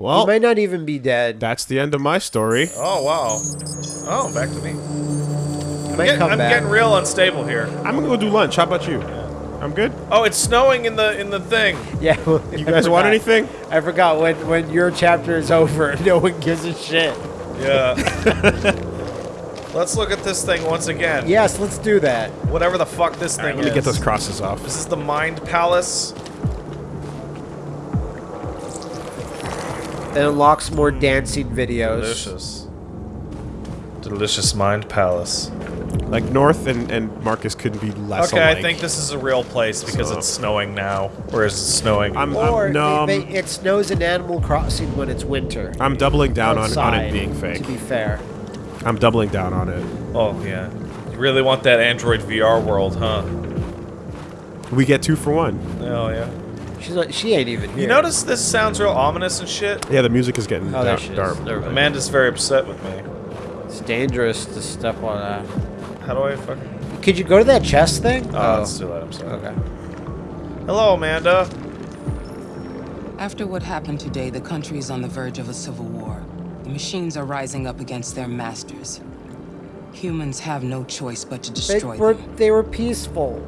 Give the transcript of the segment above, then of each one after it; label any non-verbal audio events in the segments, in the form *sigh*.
Well, he might not even be dead. that's the end of my story. Oh wow. Oh, back to me. He might Get- come I'm back. getting real unstable here. I'm gonna go do lunch. How about you? I'm good. Oh, it's snowing in the in the thing. *laughs* Yeah. You guys want anything? I forgot when when your chapter is over, *laughs* no one gives a shit. Yeah. *laughs* Let's look at this thing once again. Yes, let's do that. Whatever the fuck this All right, thing let me is. get those crosses off. This is the Mind Palace. It unlocks more mm, dancing videos. Delicious. Delicious Mind Palace. Like North and, and Marcus couldn't be less Okay, I think this is a real place because So- it's snowing now. Or is it snowing? I'm, Or I'm, no, they, I'm, they, it snows in Animal Crossing when it's winter. I'm doubling down on, on it being fake. To be fair. I'm doubling down on it. oh, yeah. You really want that Android VR world, huh? We get two for one. Oh, yeah. She's like, she ain't even here. You notice this sounds real ominous and shit? Yeah, the music is getting Oh, there dark. she is. dark. Never. Amanda's very upset with me. It's dangerous to step on that. How do I fucking... Could you go to that chest thing? Oh, let's oh. do that, I'm sorry. Okay. Hello, Amanda. After what happened today, the country is on the verge of a civil war. The machines are rising up against their masters. Humans have no choice but to They destroy were them. they were peaceful.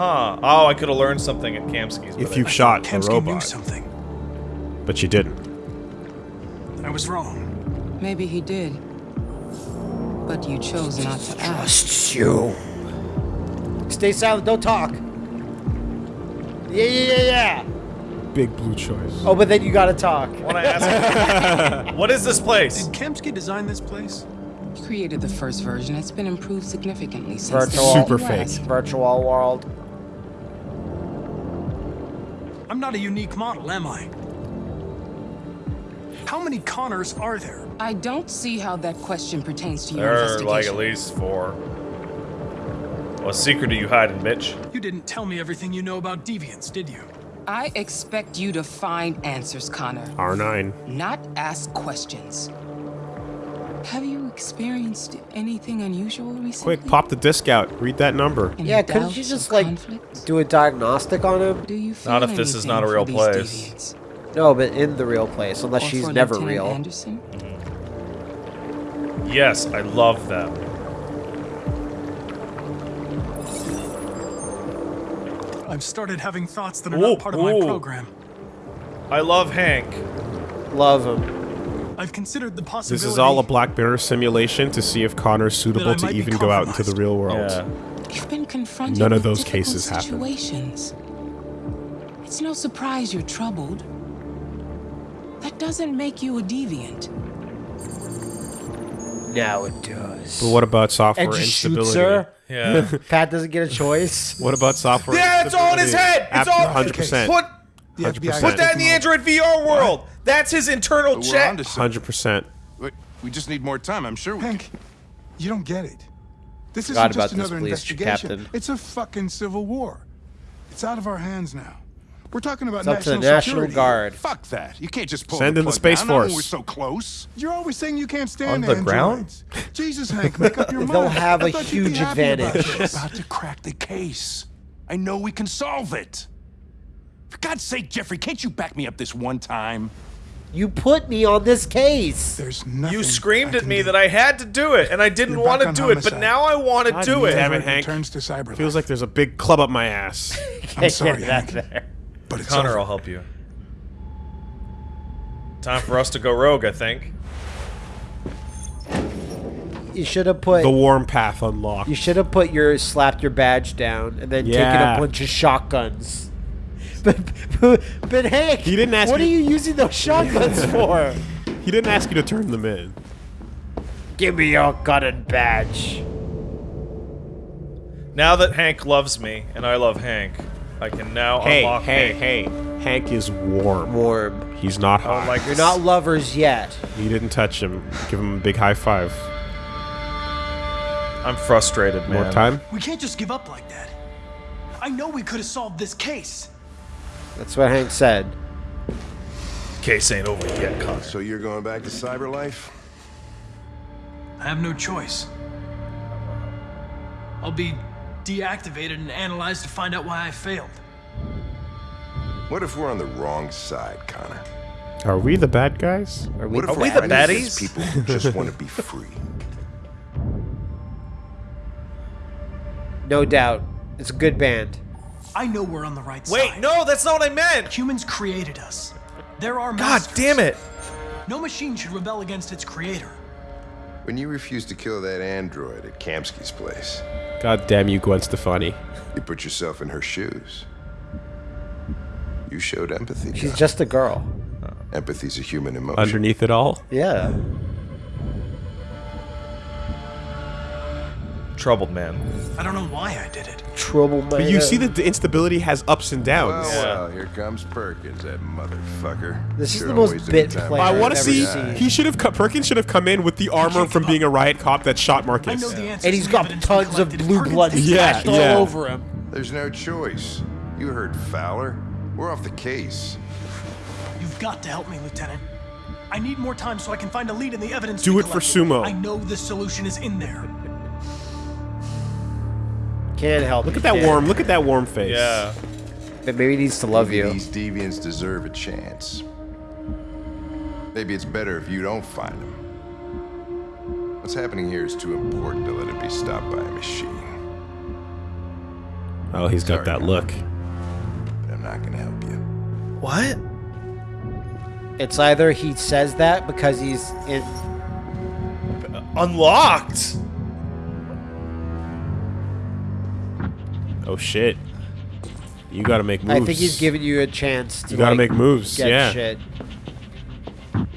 Huh. Oh, I could have learned something at Kamski's. If you I- shot the Kamski knew something. but you didn't. I was wrong. Maybe he did. But you chose not to ask. Trusts you. Stay silent. Don't talk. Yeah, yeah, yeah, yeah. Big blue choice. Oh, but then you gotta talk. want to ask *laughs* What is this place? Did Kamski design this place? He created the first version. It's been improved significantly since Virtual. the Super fake. Virtual world. I'm not a unique model, am I? How many Connors are there? I don't see how that question pertains to your There are like at least four. What secret are you hiding, Mitch? You didn't tell me everything you know about deviants, did you? I expect you to find answers, Connor, R9. not ask questions. Have you experienced anything unusual recently? Quick, pop the disc out. Read that number. Any Yeah, couldn't you just like conflicts? do a diagnostic on him? Do you feel Not if this is not a real place. deviants? No, but in the real place, unless Or she's for never Lieutenant real. Anderson? Yes, I love them. I've started having thoughts that are Ooh, not part of my program. I love Hank. Love him. I've considered the possibility. This is all a Black Mirror simulation to see if Connor's suitable to even go out into the real world. Yeah. You've been confronted None of those difficult cases happen. situations. It's no surprise you're troubled. That doesn't make you a deviant. Now it does. But what about software and just instability? shoots her. Yeah. *laughs* Pat doesn't get a choice. What about software Yeah, it's all in his head! It's all- 100%. Put 100%. Put that in the Android VR world. That's his internal We're check. 100%. Wait, We just need more time. I'm sure we can. Hank, you don't get it. This isn't about just this, another please, investigation. Captain. It's a fucking civil war. It's out of our hands now. We're talking about It's up to national the National security. Guard. Fuck that. You can't just pull Send the in the Space down, not when Force. We're so close. You're always saying you can't stand On the androids. Jesus, Hank, make up your *laughs* mind. They'll have I a thought you'd be huge advantage. about advantage. About to crack the case. I know we can solve it. For God's sake, Jeffrey, can't you back me up this one time? You put me on this case. There's nothing. You screamed I at me do. that I had to do it, and I didn't You're want to on do it, but now I want to God do it. damn it, Android Hank. returns to cyber. Feels like there's a big club up my ass. *laughs* I'm *laughs* sorry, Hank, there. but it's Connor over. will help you. Time for us to go rogue, I think. You should have put. the warm path unlocked. You should have put your slapped your badge down and then taken a bunch of shotguns. But, *laughs* but, but Hank, He didn't ask what you- are you using those *laughs* shotguns for? He didn't ask you to turn them in. Give me your gun and badge. Now that Hank loves me, and I love Hank, I can now Hey, unlock hey, Hank. hey. Hank is warm. Warm. He's not I hot. don't like You're not lovers yet. You didn't touch him. Give him a big high five. I'm frustrated, man. More time? We can't just give up like that. I know we could have solved this case. That's what Hank said. Case ain't over yet, Connor. So you're going back to cyber life? I have no choice. I'll be deactivated and analyzed to find out why I failed. What if we're on the wrong side, Connor? Are we the bad guys? Are we, What if Are we the we're innocent baddies? people who just want to be free? *laughs* no doubt. It's a good band. I know we're on the right side. Wait, no, that's not what I meant. Humans created us. There are God masters. damn it. No machine should rebel against its creator. When you refused to kill that android at Kamski's place, God damn you, Gwen Stefani. you put yourself in her shoes. You showed empathy. She's Doc. just a girl. Empathy's a human emotion. Underneath it all. Yeah. Troubled man. I don't know why I did it. Troubled man. But you see that the instability has ups and Well, downs. Oh, well, here comes Perkins, that motherfucker. This is the most bit player I want to see. seen. He should have. co- Perkins should have come in with the armor from being a riot cop that shot I Marcus. know the answers and he's got tons of blue blood takes Yeah, splashed yeah. all over him. There's no choice. You heard Fowler. We're off the case. You've got to help me, Lieutenant. I need more time so I can find a lead in the evidence. Do we it for sumo. I know the solution is in there. Can't help. Look at that warm. Look at that warm face. Yeah. But maybe he needs to love you. These deviants deserve a chance. Maybe it's better if you don't find them. What's happening here is too important to let it be stopped by a machine. Oh, he's got Sorry, that look. But I'm not gonna help you. What? It's either he says that because he's in. Unlocked. Oh shit. You gotta make moves. I think he's giving you a chance to. You gotta like, make moves. Get yeah. shit.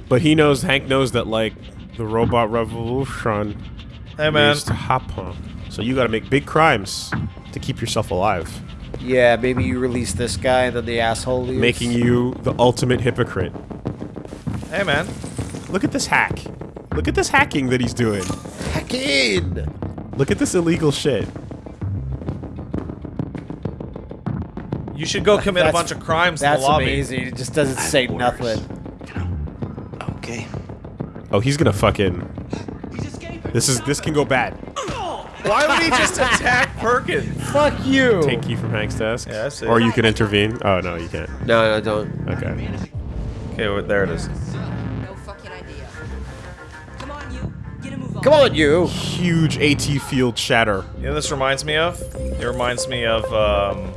But he knows. Hank knows that like the robot revolution Hey man. to hop on. So you gotta make big crimes to keep yourself alive, Yeah, maybe you release this guy and then the asshole leaves. making you the ultimate hypocrite. Hey man. Look at this hack. Look at this hacking that he's doing. Heck in. Look at this illegal shit. You should go commit a bunch of crimes in the That's lobby. amazing. It just doesn't say nothing. Okay. Oh, he's gonna fucking. This is this can go bad. *laughs* Why would he just attack Perkins? Fuck you. Take key from Hank's desk. Yeah, I see. Or you can intervene. Oh no, you can't. No, no, don't. Okay. Okay, well, there it is. No fucking idea. Come on, you. Get a move on. Come on, you. Huge AT field shatter. You know what this reminds me of? It reminds me of, um...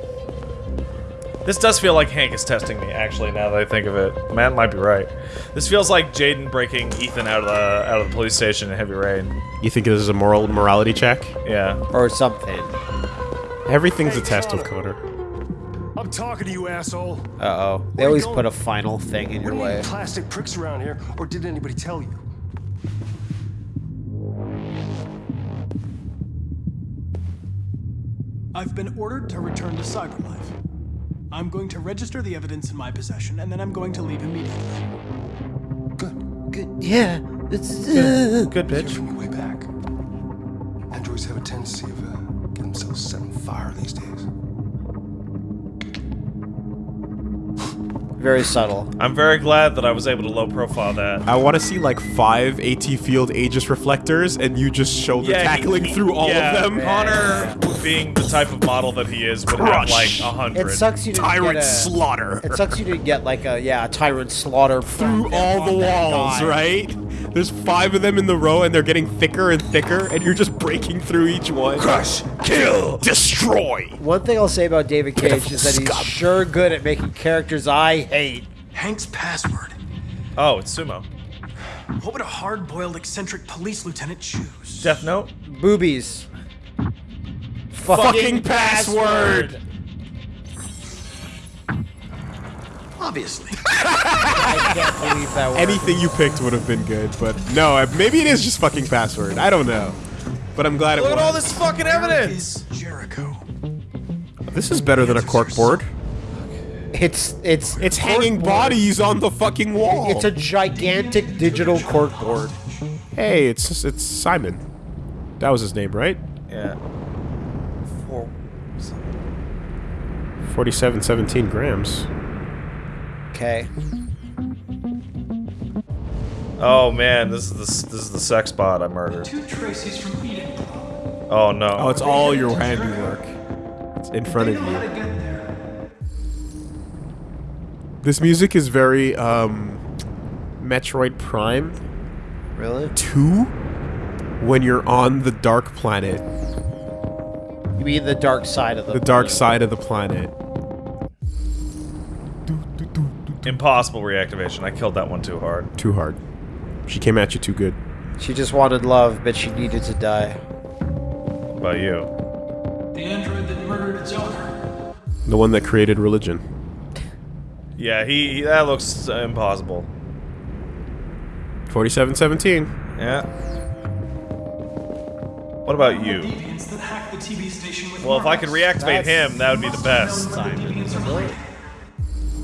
This does feel like Hank is testing me, actually, now that I think of it. Matt might be right. This feels like Jayden breaking Ethan out of the out of the police station in Heavy Rain. You think this is a moral morality check? Yeah. Or something. Everything's a test with Connor. I'm talking to you, asshole. Uh oh. They Where always put a final thing in What your are way. you plastic pricks around here, or did anybody tell you? I've been ordered to return to CyberLife. I'm going to register the evidence in my possession, and then I'm going to leave immediately. Good. Good. Yeah. It's. Uh, Good Hear bitch. from your way back. Androids have a tendency of uh, getting themselves set on fire these days. Very subtle. I'm very glad that I was able to low profile that. I want to see like five AT field Aegis reflectors, and you just shoulder he- tackling he- through all yeah, of them. Connor, being the type of model that he is, would have like a hundred. It sucks you didn't Tyrant get a, slaughter It sucks you didn't get like a yeah a tyrant slaughter through all the walls, right? There's five of them in the row, and they're getting thicker and thicker, and you're just breaking through each one. Crush, kill, destroy. One thing I'll say about David Cage is that he's scum. sure good at making characters I hate. Hank's password. Oh, it's sumo. What would a hard-boiled eccentric police lieutenant choose? Death Note. Boobies. Fucking password. Obviously. *laughs* I can't believe that word. Anything you picked would have been good, but no, maybe it is just fucking password. I don't know, but I'm glad it Look at all this fucking evidence. Is Jericho. This is better than a cork board. It's it's It's hanging corkboard. bodies on the fucking wall. It's a gigantic digital corkboard. hey, it's it's Simon. That was his name, right? Yeah. Four. Forty-seven, seventeen grams. Okay. Oh man, this is the this is the sex bot I murdered. Two Tracy's from Eden. Oh no. Oh, it's all your handiwork. It's in front of They know how to you. This music is very um Metroid Prime Really? 2 when you're on the dark planet, You mean the dark side of the the dark side of the planet. Impossible reactivation. I killed that one too hard. Too hard. She came at you too good. She just wanted love, but she needed to die. What about you? The android that murdered its owner. The one that created religion. Yeah, he, he that looks uh, impossible. 4717. Yeah. What about you? Deviants that hacked the TV station with Well, if I could Marcus. reactivate him, that would be the best.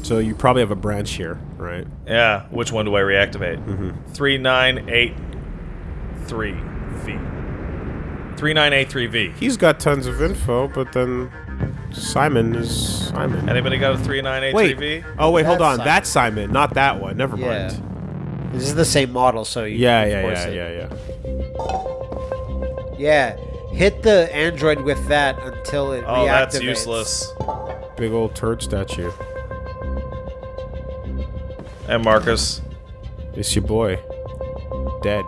Deviants are related. So you probably have a branch here, right? Yeah, which one do I reactivate? Mm -hmm. 3983V. 3983V. He's got tons of info, but then Simon is Simon. Anybody got a Wait. 3983V? Oh wait, hold That's on. Simon. That's Simon, not that one. Never Yeah. mind. This is the same model, so you Yeah, can yeah, force yeah, it. yeah, yeah. Yeah. Hit the android with that until it Oh, that's useless. Big old turd statue. And Marcus. It's your boy. Dead.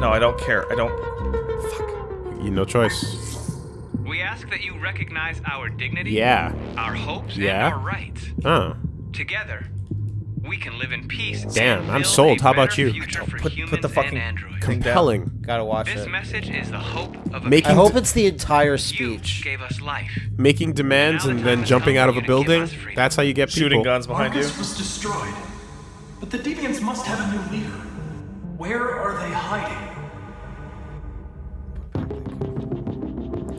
No, I don't care. I don't. Fuck. You no choice. We ask that you recognize our dignity, Yeah. our hopes, Yeah. and our rights. Oh. Together, we can live in peace. Damn, I'm sold. How about you? Put, put the fucking and down. Compelling. Gotta watch This it. message is the hope of a Making I hope it's the entire You speech. gave us life. Making demands and then jumping out of a building. That's how you get people. Shooting guns behind you. Marcus was destroyed. But the Deviants must have a new leader. Where are they hiding?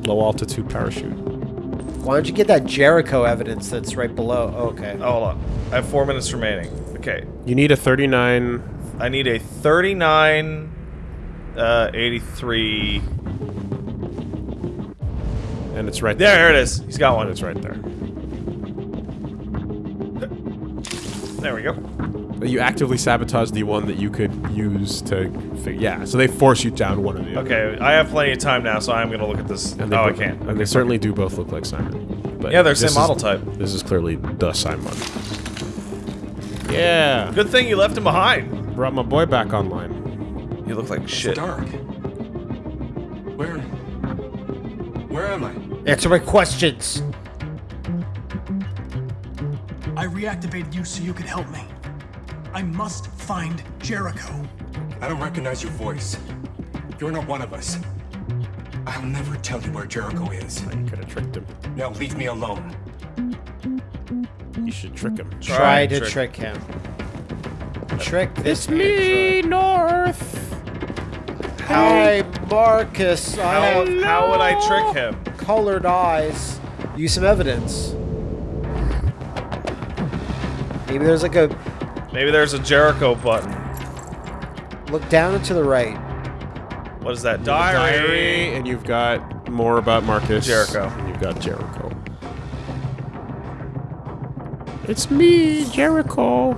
Low altitude parachute. Why don't you get that Jericho evidence that's right below? Oh, okay. Oh, hold on. I have four minutes remaining. Okay. You need a 39. I need a 39, uh, 83. And it's right There, there. here it is. He's got one. It's right there. There we go. You actively sabotage the one that you could use to. Fig- yeah, so they force you down one of the other. Okay, I have plenty of time now, so I'm gonna look at this. And they Oh, I can't. And they certainly do both look like Simon. But Yeah, they're this same is- model type. This is clearly the Simon. Yeah. Good thing you left him behind. Brought my boy back online. You look like shit. Dark. Where? Where am I? Answer my questions. I reactivated you so you could help me. I must find Jericho. I don't recognize your voice. You're not one of us. I'll never tell you where Jericho is. You could have tricked him. Now leave me alone. You should trick him. Try, and to trick. trick, him. Trick this Me, android. North. Hi, Marcus. I How, have how would I trick him? colored eyes. Use some evidence. Maybe there's like a Maybe there's a Jericho button. look down and to the right. What is that? Diary. Diary. And you've got more about Marcus. Jericho. And you've got Jericho. It's me, Jericho.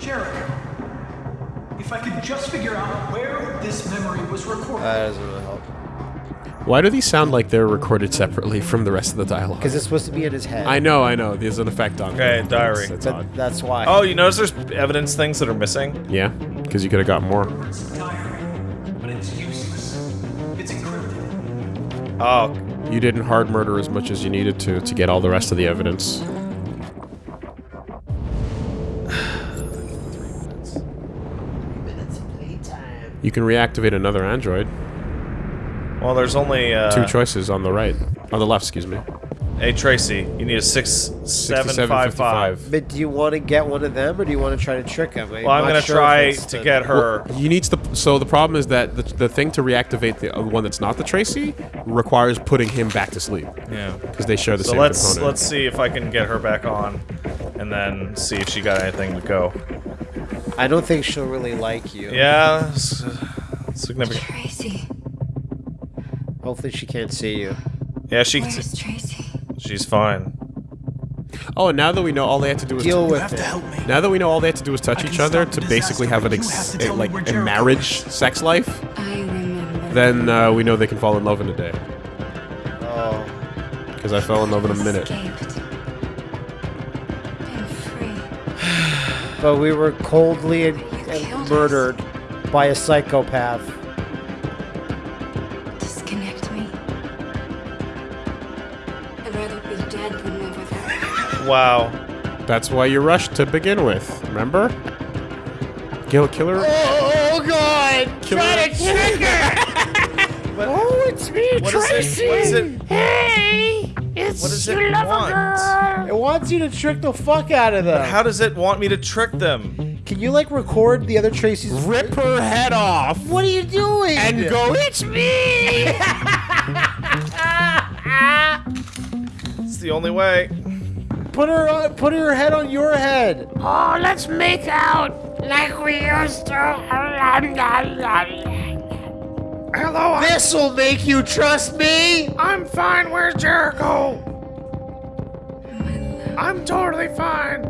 Jericho. If I could just figure out where this memory was recorded. That doesn't really help. Why do these sound like they're recorded separately from the rest of the dialogue? Because it's supposed to be in his head. I know, I know. There's an effect on Okay, it. diary. That's, that's But that's why. Oh, you notice there's evidence things that are missing? Yeah, because you could have got more. Diary, but it's useless. It's encrypted. Oh, You didn't hard murder as much as you needed to to get all the rest of the evidence. *sighs* You can reactivate another android. Well, there's only uh, Two choices on the right. On the left, excuse me. Hey, Tracy, you need a six seven five five. But do you want to get one of them, or do you want to try to trick him? Well, I'm gonna sure try to the- get her. You need the so the problem is that the, the thing to reactivate the uh, one that's not the Tracy requires putting him back to sleep Yeah. because they share the So same let's component. let's see if I can get her back on, and then see if she got anything to go. I don't think she'll really like you. Yeah, it's, significant. Tracy. Hopefully she can't see you. Yeah, she Where's Tracy? she's fine. Oh, and now that we know all they had to do was Deal You with have it. to help me. Now that we know all they had to do is touch each other to basically have an ex- have a, like a marriage is. sex life, I then uh, we know they can fall in love in a day. Oh. Because I fell in love in a minute. Escaped. Been free. *sighs* But we were coldly and and murdered by a psychopath. Wow. That's why you rushed to begin with. Remember? Kill killer. Oh, oh, oh God! Killer. Try to trick her! *laughs* oh, it's me, What is it- Tracy. what is it- Hey, it's What does your it lover want? girl. It wants you to trick the fuck out of them. How does it want me to trick them? Can you like record the other Tracy's? Rip her head off. What are you doing? And go, it's me. *laughs* It's the only way. Put her, on, put her head on your head. Oh, let's make out like we used to. Hello, This will make you trust me. I'm fine. Where's Jericho? I'm totally fine.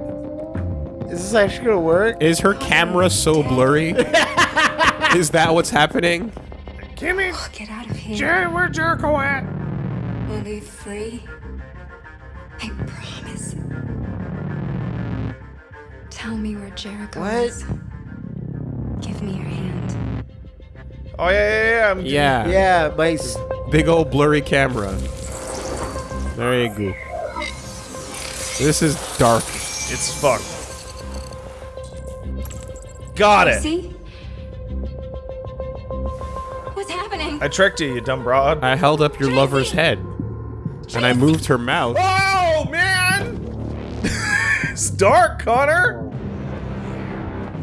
Is this actually gonna work? Is her camera so blurry? *laughs* Is that what's happening? Kimmy, Get out of here. Jerry, where Jericho at? We'll be free. Tell me where Jericho What? is. Give me your hand. Oh yeah, yeah, yeah. I'm Yeah. Yeah, my. s- Big old blurry camera. There you go. This is dark. It's fucked. Got it. See? What's happening? I tricked you, you dumb broad. I held up your lover's head. And I moved her mouth. Oh man! It's dark, Connor.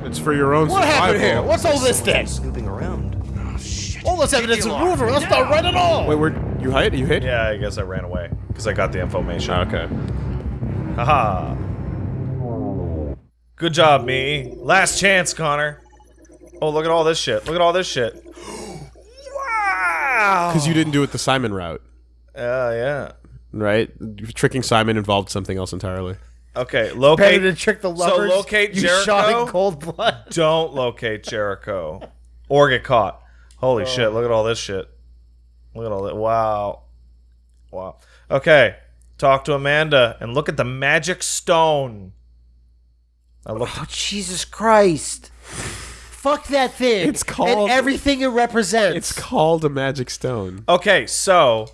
It's for your own What happened here? survival. What's all this then? Snooping around. Oh, shit. All this evidence is proven. That's not right at all. Wait, where you hit? You hit? Yeah, I guess I ran away because I got the information. Okay. Haha. Good job, me. Last chance, Connor. Oh, look at all this shit. Look at all this shit. *gasps* wow. Because you didn't do it the Simon route, Uh, yeah. right? Tricking Simon involved something else entirely. Okay, locate. Better to trick the lovers. So locate you Jericho. shot in cold blood. *laughs* Don't locate Jericho, or get caught. Holy oh. shit! Look at all this shit. Look at all that. Wow. Wow. Okay. Talk to Amanda and look at the magic stone. I looked. Oh Jesus Christ! Fuck that thing. It's called- and everything it represents. It's called a magic stone. Okay, so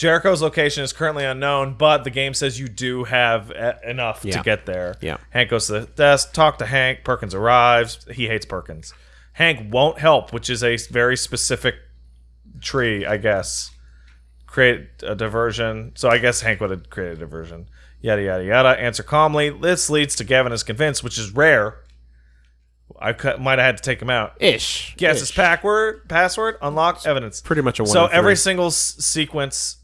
Jericho's location is currently unknown, but the game says you do have e- enough Yeah. to get there. Yeah. Hank goes to the desk, talk to Hank. Perkins arrives. He hates Perkins. Hank won't help, which is a very specific tree, I guess. Create a diversion. So I guess Hank would have created a diversion. Yada yada yada. Answer calmly. This leads to Gavin is convinced, which is rare. I might have had to take him out. Ish. Guess Ish. his password. Password. Unlock evidence. Pretty much a one. So in every single s- sequence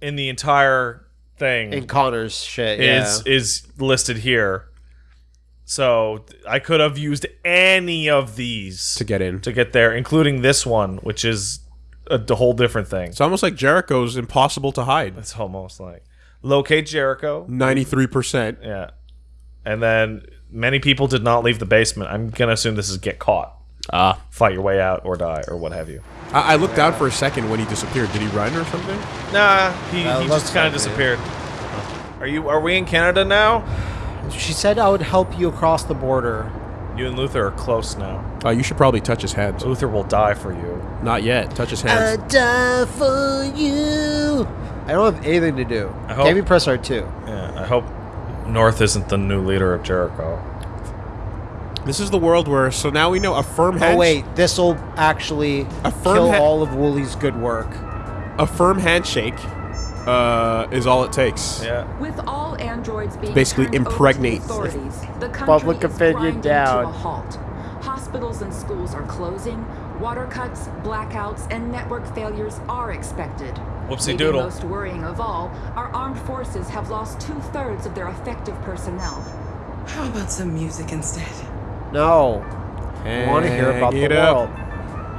in the entire thing in Connor's shit. is yeah. is listed here. So I could have used any of these to get in. to get there, including this one, which is a whole different thing. It's almost like Jericho's impossible to hide. It's almost like locate Jericho. Ninety-three percent. Yeah, and then many people did not leave the basement. I'm gonna assume this is get caught, Ah. fight your way out, or die, or what have you. I, I looked out for a second when he disappeared. Did he run or something? Nah, he, Uh, he just kind of disappeared. Are you? Are we in Canada now? She said I would help you across the border. You and Luther are close now. Oh, you should probably touch his hands. Luther will die for you. Not yet. Touch his hands. I die for you. I don't have anything to do. I hope- Can't be press R2. Yeah, I hope North isn't the new leader of Jericho. This is the world where. So now we know a firm hand. Oh wait, this will actually A firm kill all of Woolie's good work. A firm handshake uh, is all it takes. Yeah. With all androids being Basically turned to the impregnate. authorities, the country Public opinion down. A halt. Hospitals and schools are closing. Water cuts, blackouts, and network failures are expected. Whoopsie Maybe doodle. most worrying of all, our armed forces have lost two-thirds of their effective personnel. How about some music instead? No. I want to hear about the it up. world.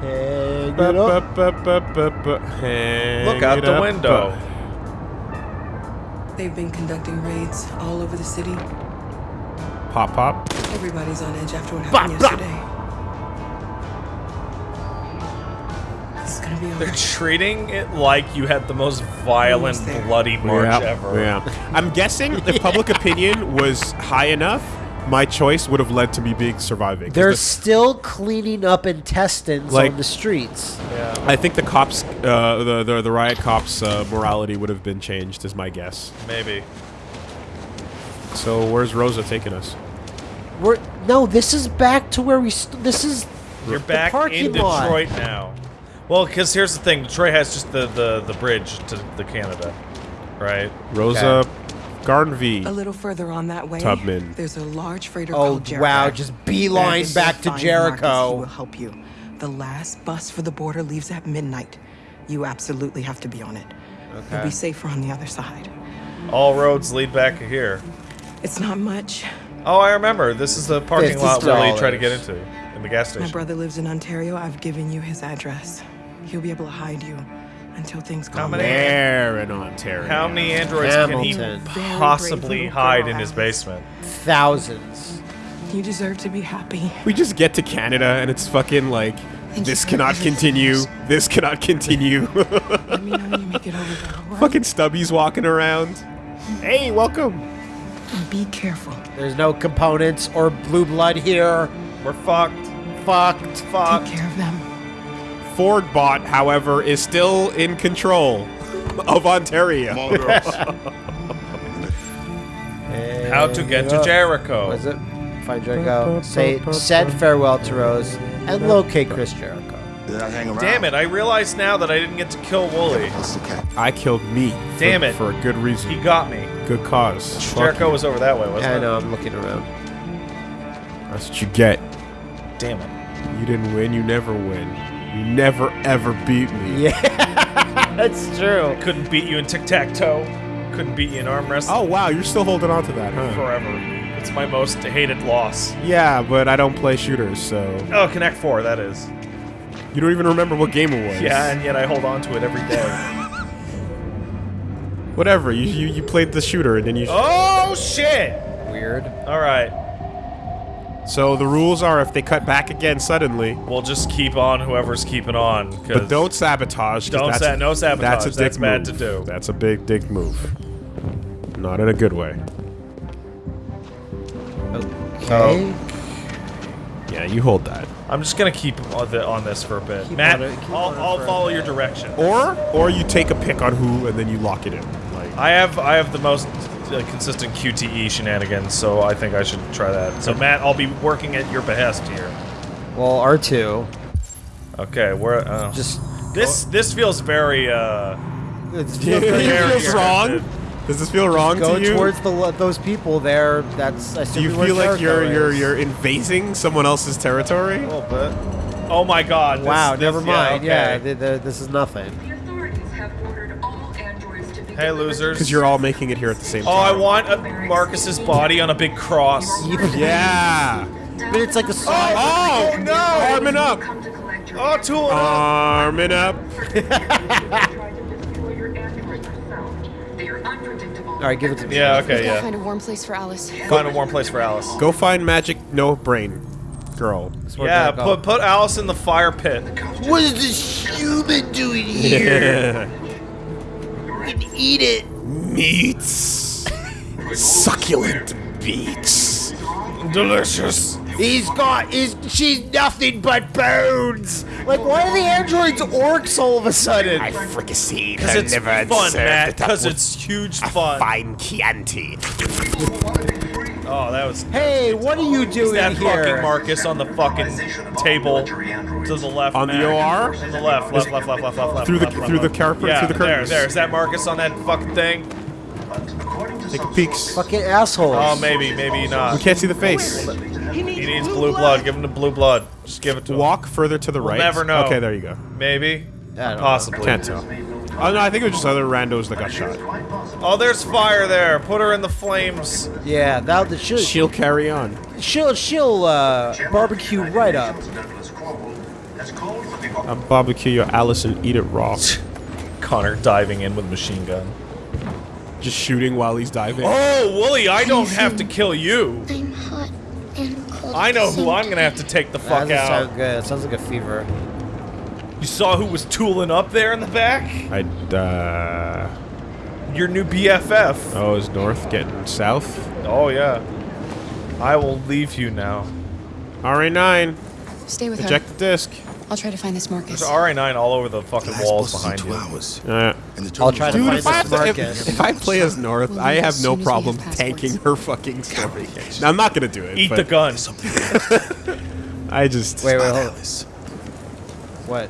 Hang it up. ba- ba- ba- ba- hang Look out it the up. window. They've been conducting raids all over the city. Pop, pop. Everybody's on edge after what happened blah. yesterday. It's gonna be They're alright. treating it like you had the most violent, bloody march yeah, ever. Yeah. I'm guessing if public *laughs* opinion was high enough, my choice would have led to me being surviving. They're the- still cleaning up intestines Like- on the streets. Yeah. I think the cops, uh, the, the the riot cops' uh, morality would have been changed, is my guess. Maybe. So where's Rosa taking us? We're no. This is back to where we. St- this is. You're the back parking in lot. Detroit now. Well, because here's the thing: Detroit has just the, the the bridge to the Canada, right? Rosa Garnvey. A little further on that way, Tubman. there's a large freighter Oh called Jericho. wow! Just beeline If back to find Marcus, Jericho. he will help you. The last bus for the border leaves at midnight. You absolutely have to be on it. You'll be safer on the other side. All roads lead back here. It's not much. Oh, I remember. This is the parking lot lot Willie tried to get into in the gas station. My brother lives in Ontario. I've given you his address. He'll be able to hide you until things calm many- down. There in Ontario. How many androids can Hamilton. he Very possibly little hide girl, in his basement? Thousands. You deserve to be happy. We just get to Canada and it's fucking like, this cannot continue. This cannot continue. Let me know when you *laughs* make it over there, all right? fucking Stubby's walking around. Hey, welcome. And be careful. There's no components or blue blood here. We're fucked. Fucked. Fucked. Take care of them. Ford bot, however, is still in control of Ontario. *laughs* How to get to Jericho? Was it? Find Jericho. Say said *laughs* farewell to Rose and locate Chris Jericho. Damn it! I realize now that I didn't get to kill Woolie. I killed me. for- Damn it. For a good reason. He got me. Good cause. Jericho was over that way, wasn't Yeah, I it? know. I'm looking around. That's what you get. Damn it. You didn't win, you never win. You never ever beat me. Yeah, *laughs* that's true. Couldn't beat you in tic tac toe. Couldn't beat you in arm wrestling. Oh wow, you're still holding on to that, huh? Forever. It's my most hated loss. Yeah, but I don't play shooters, so Oh, Connect Four, that is. you don't even remember what game it was. Yeah, and yet I hold on to it every day. *laughs* *laughs* Whatever. You you, you played the shooter and then you. oh shit! Weird. All right, So the rules are if they cut back again suddenly, we'll just keep on whoever's keeping on. but don't sabotage. 'cause Don't that's sa- a- no sabotage, That's a dick that's bad move. to do. That's a big dick move. Not in a good way. Okay. Oh. Yeah, you hold that. I'm just gonna keep on, the, on this for a bit. Keep Matt, it- I'll, I'll follow your direction. Or or you take a pick on who and then you lock it in. Like I have I have the most uh, consistent QTE shenanigans, so I think I should try that. So Matt, I'll be working at your behest here. Well, R two. Okay, we're uh, Just this this feels very uh It's *laughs* it feels wrong. Does this feel wrong Go to you? towards the those people there. That's. I Do you feel like you're you're you're invading someone else's territory? a little bit. Oh my God! this- Wow. this- never mind. Yeah. okay. th- th- this is nothing. Hey, losers. Because you're all making it here at the same time. Oh, I want a Marcus's body on a big cross. *laughs* Yeah. But it's like a oh, song. Oh, no! Arming up. Oh, tool. Arming up. *laughs* All right, give it to me. Yeah. Okay. Gotta Yeah. Find a warm place for Alice. Find a warm place for Alice. Go find magic no brain girl. Yeah. Put put Alice in the fire pit. What is this human doing here? *laughs* Eat it. Meats. Succulent meats. Delicious. He's got. He's. She's nothing but bones. Like, why are the androids orcs all of a sudden? I fricasseed Because it's fun, Matt. Because it's huge fun. fine Chianti. Oh, that was. Hey, what are you Is doing that here? fucking Marcus on the fucking table to the left? On the Matt. OR? To the left, left, left, left, left, left, left. Through the- left, left, through the carpet- Yeah, through the there, there. Is that Marcus on that fucking thing? Take a peeks. Fucking assholes. Oh, maybe, maybe not. We can't see the face. He needs blue blood. Give him the blue blood. Just give it to him. Walk further to the We'll right. never know. Okay, there you go. Maybe. I don't know. Possibly. Can't tell. Oh no, I think it was just other randos that got shot. Oh, there's fire there. Put her in the flames. Yeah, that the she'll She'll carry on. she'll she'll uh, barbecue right up. I'll barbecue your Alice and eat it raw. *laughs* Connor diving in with machine gun. Just shooting while he's diving. Oh, Woolie, I don't have to kill you. I'm hot and cold. I know who I'm gonna have to take the fuck doesn't out. sound good. It sounds like a fever. You saw who was tooling up there in the back? I uh Your new BFF. oh, is north getting south? Oh yeah. I will leave you now. RA9. Stay with her. Eject the disc. I'll try to find this Marcus. There's RA9 all over the fucking walls behind two you. Uh, I'll try to find if I, have this to, if, if I play as North, We'll I have no soon as we have problem tanking her fucking story. Now, I'm not gonna do it. Eat but the gun. *laughs* I just Wait, wait, hold on. What?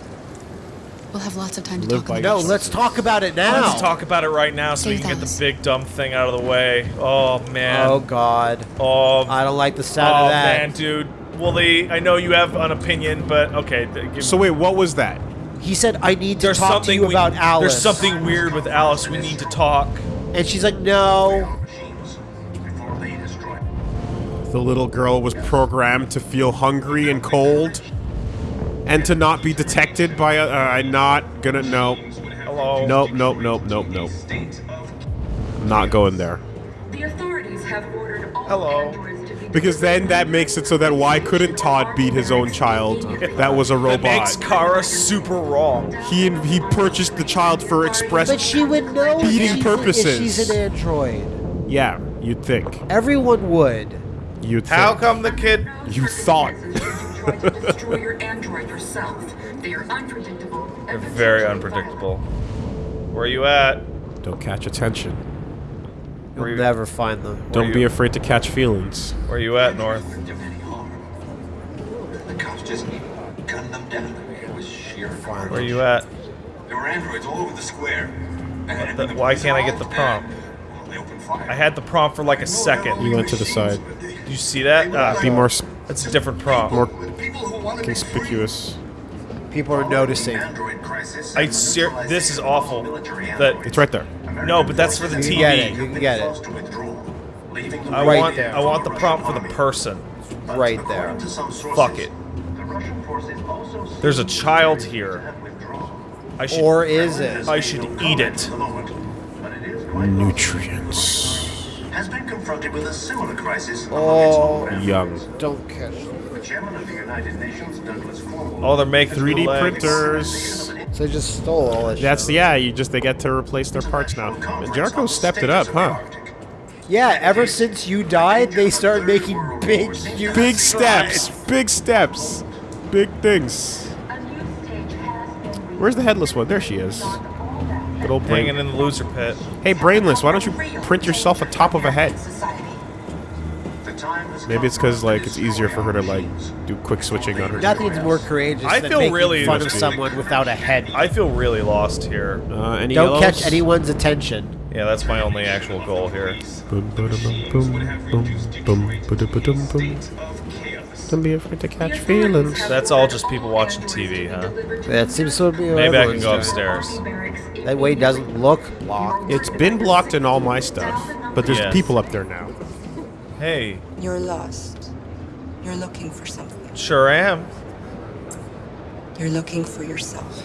We'll have lots of time to Live talk by about No, let's talk about it now. Let's talk about it right now so we Stay can get with the big dumb thing out of the way. Oh man. Oh God. Oh. I don't like the sound oh of that. man, dude. Woolie, I know you have an opinion, but okay. Give So wait, what was that? He said, "I need to there's talk to you we- about Alice." There's something weird with Alice. We need to talk. And she's like, "No." The little girl was programmed to feel hungry and cold, and to not be detected by a. Uh, I'm not gonna. No. Hello. Nope. Nope. Nope. Nope. Nope. I'm not going there. The authorities have ordered all Hello. androids to be Because then that makes it so that why couldn't Todd beat his own child? That was a That robot. makes Kara super wrong. He he purchased the child for express. But she would know Beating if she's, purposes. if she's an android. Yeah, you'd think. Everyone would. You'd How come the kid? You thought. *laughs* *laughs* destroy your android yourself. They are unpredictable. They're very unpredictable. Where are you at? Don't catch attention. You'll never find them. Don't you- be afraid to catch feelings. Where are you at, North? The cops just gunned them down. It was sheer fire. Where are you at? There were androids all over the square. And The- why can't I get the prompt? I had the prompt for like a second. You went to the side. Did you see that? Ah, Be more s- That's a different prompt. more conspicuous. People are noticing. I ser- this is awful. That It's right there. no, but that's for the You TV. can get it. You get it. I Right want there. I want the prompt for the person. Right there. Fuck it. There's a child here. I should Or is it? I should eat it. Nutrients. Has been confronted with a similar crisis. Oh, Young. don't catch. The chairman of the United Nations, Douglas Cornwall, Oh, they're making 3D the printers. So they just stole all that. That's shit. yeah. You just they get to replace their parts now. And Jericho stepped it up, huh? Yeah. Ever since you died, they started making big, huge Big steps. Big steps. Big things. Where's the headless one? There she is. Good old brain. Hanging in the loser pit. Hey, brainless. Why don't you print yourself a top of a head? Maybe it's because like it's easier for her to like do quick switching on her. Nothing's more courageous I than feel making really- fun of Must someone without a head. I feel really lost here. Uh, any Don't yellows? catch anyone's attention. Yeah, that's my only actual goal here. Boom, ba-da, boom, boom, boom, boom, ba-da, boom. Don't be afraid to catch feelings. That's all just people watching TV, huh? That seems to be. Maybe I can everyone's go doing. upstairs. That way it doesn't look blocked. It's been blocked in all my stuff, but there's Yes. people up there now. Hey, You're lost. You're looking for something. sure am. You're looking for yourself.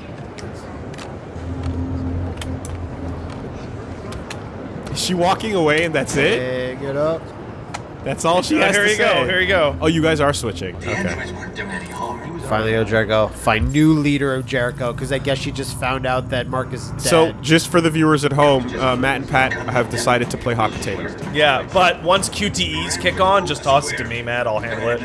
Is she walking away and that's it? Pick it up. That's all she has here to you say. go. Here you go. Oh, you guys are switching. The Okay. androids weren't doing any harm. Finally, oh, Jericho. Find new leader of Jericho, because I guess she just found out that Marcus is dead. So, just for the viewers at home, uh, Matt and Pat have decided to play hot potato. Yeah, but once QTEs kick on, just toss it to me, Matt. I'll handle it.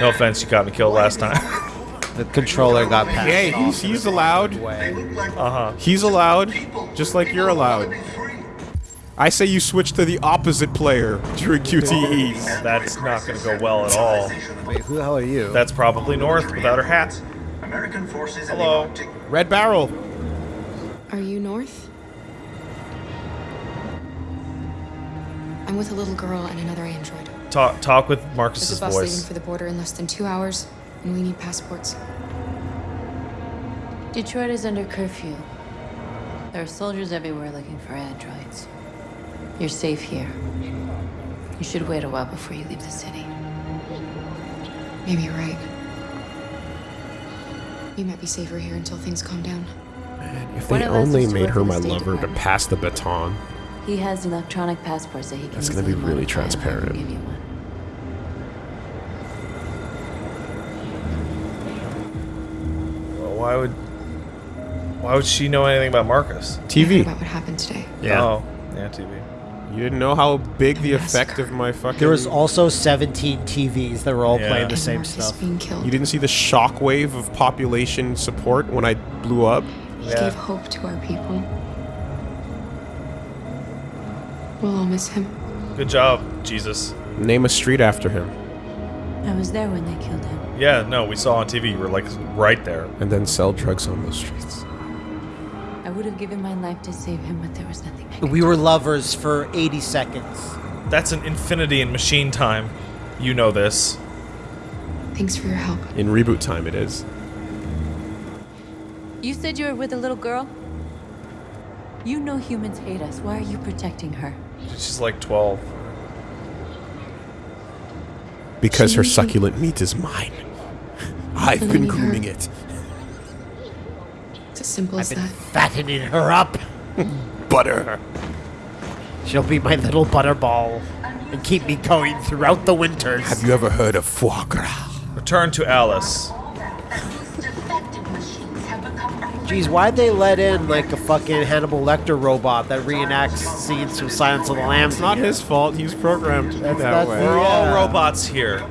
No offense, you got me killed last time. *laughs* the controller got passed. Hey, off he's, he's allowed. Uh huh. He's allowed, just like you're allowed. I say you switch to the opposite player during QTEs. That's not going to go well at all. Wait, who the hell are you? That's probably North without her hat. American forces in the Hello. Arctic Red Barrel. Are you North? I'm with a little girl and another android. Talk talk with Marcus's There's Marcus's a bus leaving voice. for the border in less than two hours, and we need passports. Detroit is under curfew. There are soldiers everywhere looking for androids. You're safe here. You should wait a while before you leave the city. Maybe you're right. You might be safer here until things calm down. If One they only made her my State lover to pass the baton. He has electronic passports that he can That's gonna be really modify and have him transparent. give you one. Well, why would why would she know anything about Marcus? TV. about what happened today. Yeah. Oh, yeah, TV. You didn't know how big the effect of my fucking. There was also 17 TVs that were all Yeah. playing the same Markus stuff. being killed. You didn't see the shockwave of population support when I blew up. He gave hope to our people. We'll all miss him. Good job, Jesus. Name a street after him. I was there when they killed him. Yeah, no, we saw on TV. You were like right there. And then sell drugs on those streets. I would have given my life to save him, but there was nothing I could We were lovers for 80 seconds. That's an infinity in machine time. You know this. Thanks for your help. In reboot time, it is. You said you were with a little girl? You know humans hate us. Why are you protecting her? She's like 12. Because her She- succulent meat is mine. *laughs* I've been Letting her- grooming it. It's as simple as that. Fattening her up. *laughs* Butter her. She'll be my little butterball and keep me going throughout the winters. Have you ever heard of foie gras? Return to Alice. Jeez, why'd they let in like a fucking Hannibal Lecter robot that reenacts scenes from Silence of the Lambs? It's not his fault. He's programmed to do That's- that that's way. the- We're Yeah. all uh, robots here.